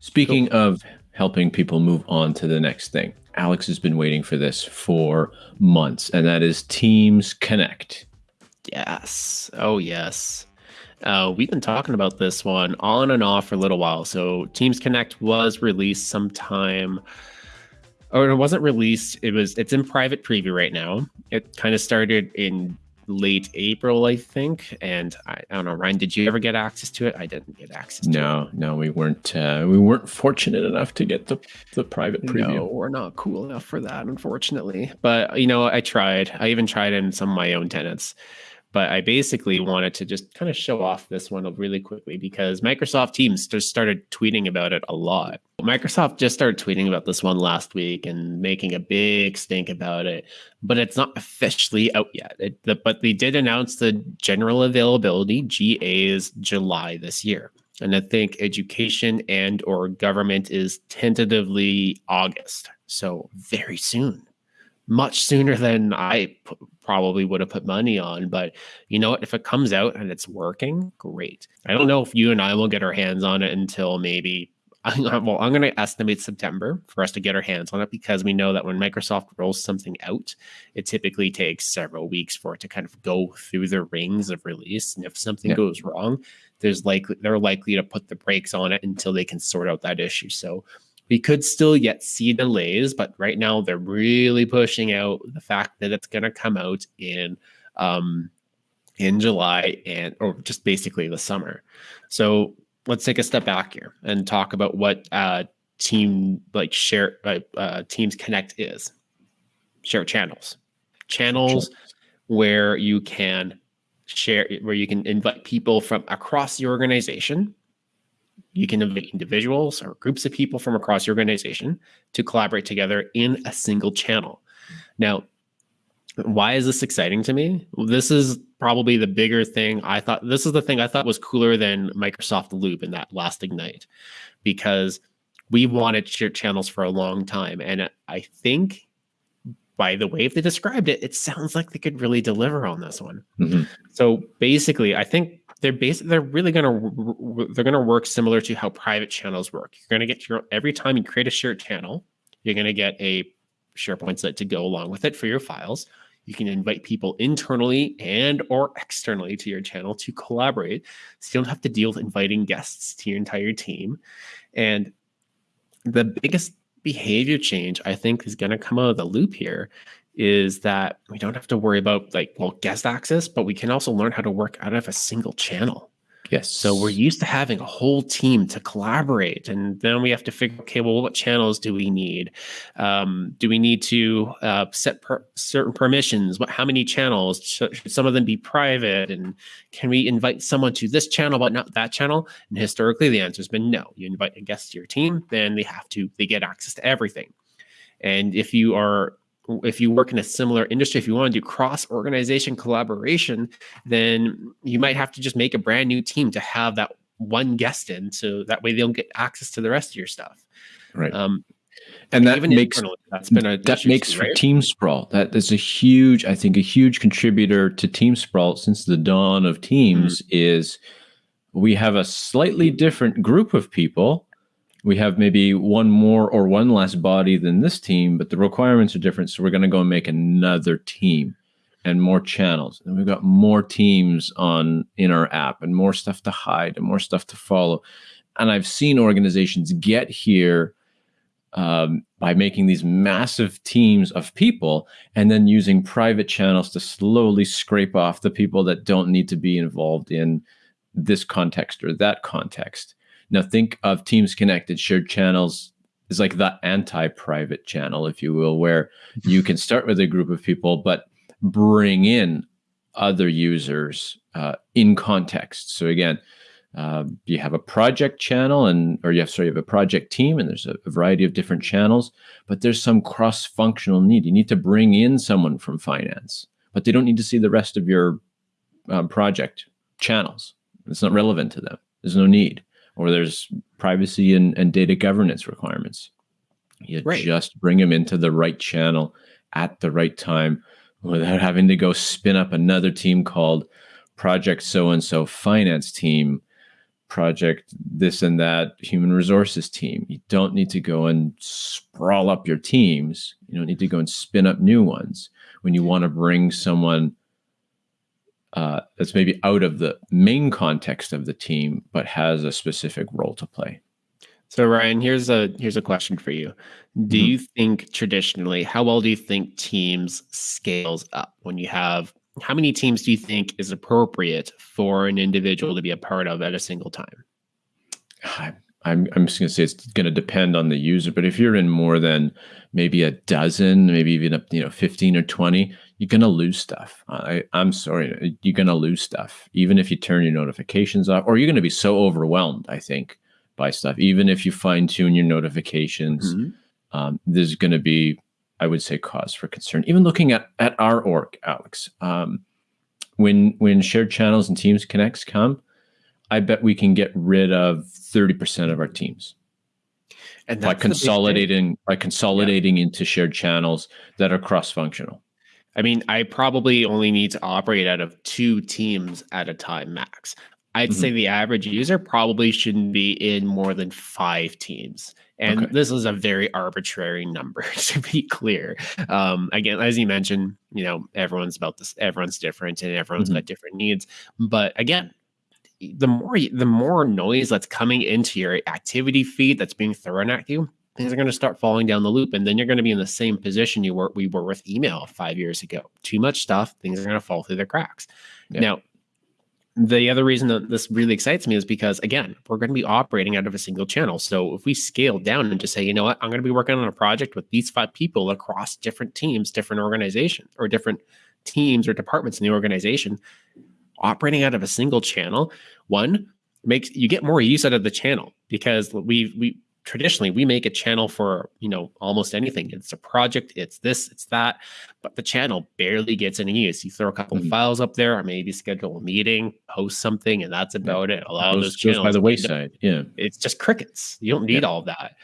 Speaking cool. of helping people move on to the next thing, Alex has been waiting for this for months, and that is Teams Connect. Yes. Oh, yes. Uh, we've been talking about this one on and off for a little while. So, Teams Connect was released sometime, or it wasn't released. It was. It's in private preview right now. It kind of started in late April, I think. And I, I, don't know, Ryan, did you ever get access to it? I didn't get access. No, no, we weren't. Uh, we weren't fortunate enough to get the the private preview. No, we're not cool enough for that, unfortunately. But you know, I tried. I even tried in some of my own tenants. But I basically wanted to just kind of show off this one really quickly because Microsoft Teams just started tweeting about it a lot. Microsoft just started tweeting about this one last week and making a big stink about it, but it's not officially out yet. It, the, but they did announce the general availability GA is July this year. And I think education and or government is tentatively August. So very soon much sooner than I p- probably would have put money on. But you know what? If it comes out and it's working, great. I don't know if you and I will get our hands on it until maybe. Well, I'm going to estimate September for us to get our hands on it because we know that when Microsoft rolls something out, it typically takes several weeks for it to kind of go through the rings of release. And if something yeah. goes wrong, there's likely they're likely to put the brakes on it until they can sort out that issue. So we could still yet see delays, but right now they're really pushing out the fact that it's going to come out in um, in July and or just basically the summer. So let's take a step back here and talk about what uh, team like share uh, uh, Teams Connect is. Share channels, channels where you can share where you can invite people from across the organization you can invite individuals or groups of people from across your organization to collaborate together in a single channel. Now, why is this exciting to me? This is probably the bigger thing. I thought this is the thing I thought was cooler than Microsoft Loop in that last Ignite because we wanted shared channels for a long time. And I think by the way they described it, it sounds like they could really deliver on this one. Mm-hmm. So basically, I think they're basically they're really gonna they're gonna work similar to how private channels work. You're gonna get your every time you create a shared channel, you're gonna get a SharePoint site to go along with it for your files. You can invite people internally and or externally to your channel to collaborate. So you don't have to deal with inviting guests to your entire team. And the biggest behavior change I think is going to come out of the loop here is that we don't have to worry about like well guest access, but we can also learn how to work out of a single channel. Yes. So we're used to having a whole team to collaborate, and then we have to figure, okay, well, what channels do we need? Um, do we need to uh, set per- certain permissions? What, how many channels? Should, should some of them be private? And can we invite someone to this channel but not that channel? And historically, the answer has been no. You invite a guest to your team, then they have to they get access to everything. And if you are if you work in a similar industry, if you want to do cross organization collaboration, then you might have to just make a brand new team to have that one guest in, so that way they'll get access to the rest of your stuff. Right. Um, and that makes that's been a that makes for right? team sprawl. That is a huge, I think, a huge contributor to team sprawl since the dawn of teams mm-hmm. is we have a slightly different group of people we have maybe one more or one less body than this team, but the requirements are different. So we're going to go and make another team and more channels. And we've got more teams on in our app and more stuff to hide and more stuff to follow. And I've seen organizations get here um, by making these massive teams of people and then using private channels to slowly scrape off the people that don't need to be involved in this context or that context. Now think of Teams Connected shared channels. Is like the anti-private channel, if you will, where you can start with a group of people, but bring in other users uh, in context. So again, uh, you have a project channel and or you have sorry you have a project team and there's a, a variety of different channels but there's some cross-functional need. You need to bring in someone from finance but they don't need to see the rest of your um, project channels. It's not relevant to them. There's no need or there's privacy and, and data governance requirements. You right. just bring them into the right channel at the right time without having to go spin up another team called Project So and So Finance Team project this and that human resources team. You don't need to go and sprawl up your teams. You don't need to go and spin up new ones when you want to bring someone uh, that's maybe out of the main context of the team, but has a specific role to play. So Ryan, here's a here's a question for you. Do mm-hmm. you think traditionally, how well do you think teams scales up when you have how many teams do you think is appropriate for an individual to be a part of at a single time? I'm, I'm just going to say it's going to depend on the user, but if you're in more than maybe a dozen, maybe even up, you know, 15 or 20, you're going to lose stuff. I, I'm sorry, you're going to lose stuff, even if you turn your notifications off, or you're going to be so overwhelmed, I think, by stuff. Even if you fine tune your notifications, mm-hmm. um, there's going to be I would say cause for concern. Even looking at at our org, Alex, um, when when shared channels and teams connects come, I bet we can get rid of thirty percent of our teams. And by consolidating by consolidating yeah. into shared channels that are cross functional. I mean, I probably only need to operate out of two teams at a time max. I'd mm-hmm. say the average user probably shouldn't be in more than five teams. And okay. this is a very arbitrary number to be clear. Um, again, as you mentioned, you know, everyone's about this, everyone's different and everyone's mm-hmm. got different needs. But again, the more the more noise that's coming into your activity feed that's being thrown at you, things are going to start falling down the loop, and then you're going to be in the same position you were we were with email five years ago. Too much stuff, things are going to fall through the cracks. Yeah. Now, the other reason that this really excites me is because again we're going to be operating out of a single channel so if we scale down and just say you know what i'm going to be working on a project with these five people across different teams different organizations or different teams or departments in the organization operating out of a single channel one makes you get more use out of the channel because we we traditionally we make a channel for you know almost anything. It's a project it's this it's that but the channel barely gets any use. You throw a couple mm-hmm. of files up there or maybe schedule a meeting post something and that's about it. Allow those channels by the wayside. Yeah. it's just crickets. You don't need yeah. all that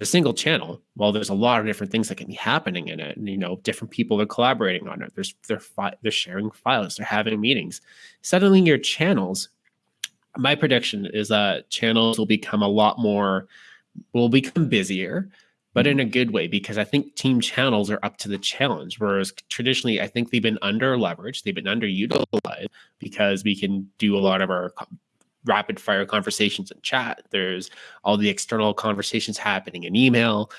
a single channel well there's a lot of different things that can be happening in it and you know different people are collaborating on it there's they're fi- they're sharing files they're having meetings suddenly your channels my prediction is that channels will become a lot more will become busier, but in a good way because I think team channels are up to the challenge. Whereas traditionally, I think they've been under leveraged, they've been underutilized because we can do a lot of our rapid fire conversations in chat. There's all the external conversations happening in email.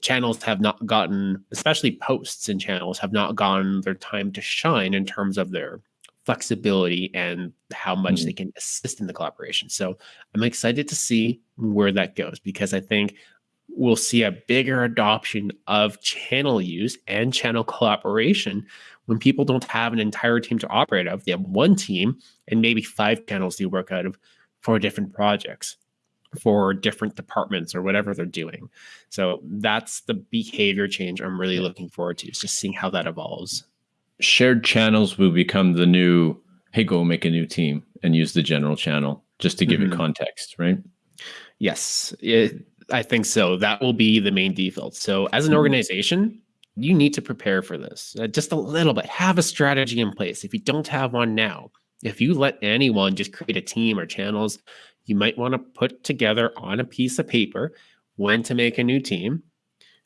Channels have not gotten, especially posts and channels, have not gotten their time to shine in terms of their flexibility and how much mm-hmm. they can assist in the collaboration. So I'm excited to see where that goes because I think we'll see a bigger adoption of channel use and channel collaboration when people don't have an entire team to operate of. They have one team and maybe five channels they work out of for different projects for different departments or whatever they're doing. So that's the behavior change I'm really looking forward to, just seeing how that evolves shared channels will become the new hey go make a new team and use the general channel just to give mm-hmm. it context right yes it, i think so that will be the main default so as an mm-hmm. organization you need to prepare for this uh, just a little bit have a strategy in place if you don't have one now if you let anyone just create a team or channels you might want to put together on a piece of paper when to make a new team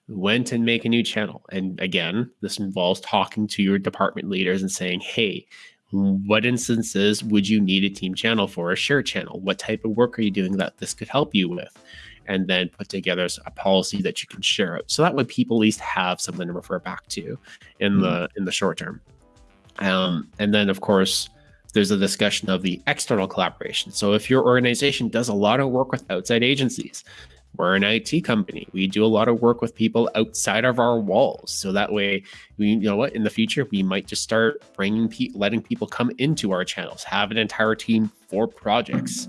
went and make a new channel. And again, this involves talking to your department leaders and saying, hey, what instances would you need a team channel for a share channel? What type of work are you doing that this could help you with? And then put together a policy that you can share out. So that way people at least have something to refer back to in the in the short term. Um, and then of course, there's a discussion of the external collaboration. So if your organization does a lot of work with outside agencies, we're an IT company. We do a lot of work with people outside of our walls. So that way, we you know what in the future we might just start bringing pe- letting people come into our channels, have an entire team for projects,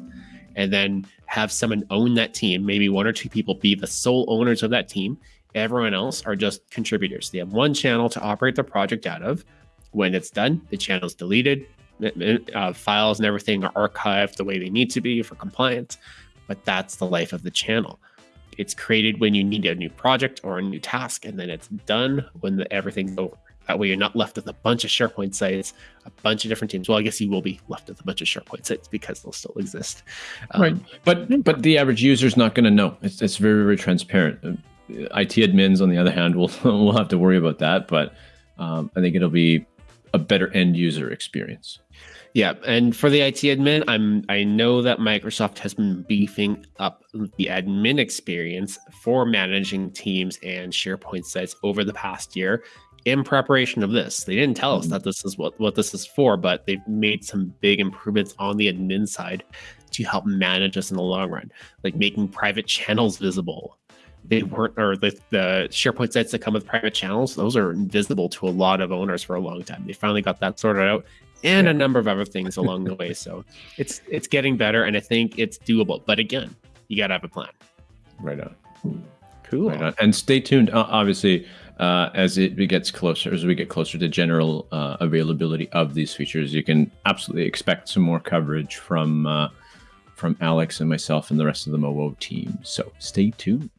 and then have someone own that team. Maybe one or two people be the sole owners of that team. Everyone else are just contributors. They have one channel to operate the project out of. When it's done, the channel's deleted. Uh, files and everything are archived the way they need to be for compliance. But that's the life of the channel it's created when you need a new project or a new task, and then it's done when the, everything's over. That way, you're not left with a bunch of SharePoint sites, a bunch of different teams. Well, I guess you will be left with a bunch of SharePoint sites because they'll still exist. Um, right, but but the average user is not going to know. It's, it's very very transparent. Uh, IT admins, on the other hand, will will have to worry about that. But um, I think it'll be a better end user experience. Yeah, and for the IT admin, I'm I know that Microsoft has been beefing up the admin experience for managing teams and SharePoint sites over the past year in preparation of this. They didn't tell us mm-hmm. that this is what, what this is for, but they've made some big improvements on the admin side to help manage us in the long run, like making private channels visible. They weren't, or the, the SharePoint sites that come with private channels, those are invisible to a lot of owners for a long time. They finally got that sorted out and yeah. a number of other things along the way. So it's it's getting better, and I think it's doable. But again, you got to have a plan. Right on. Cool. Right on. And stay tuned. Uh, obviously, uh, as it gets closer, as we get closer to general uh, availability of these features, you can absolutely expect some more coverage from uh, from Alex and myself and the rest of the MoWo team. So stay tuned.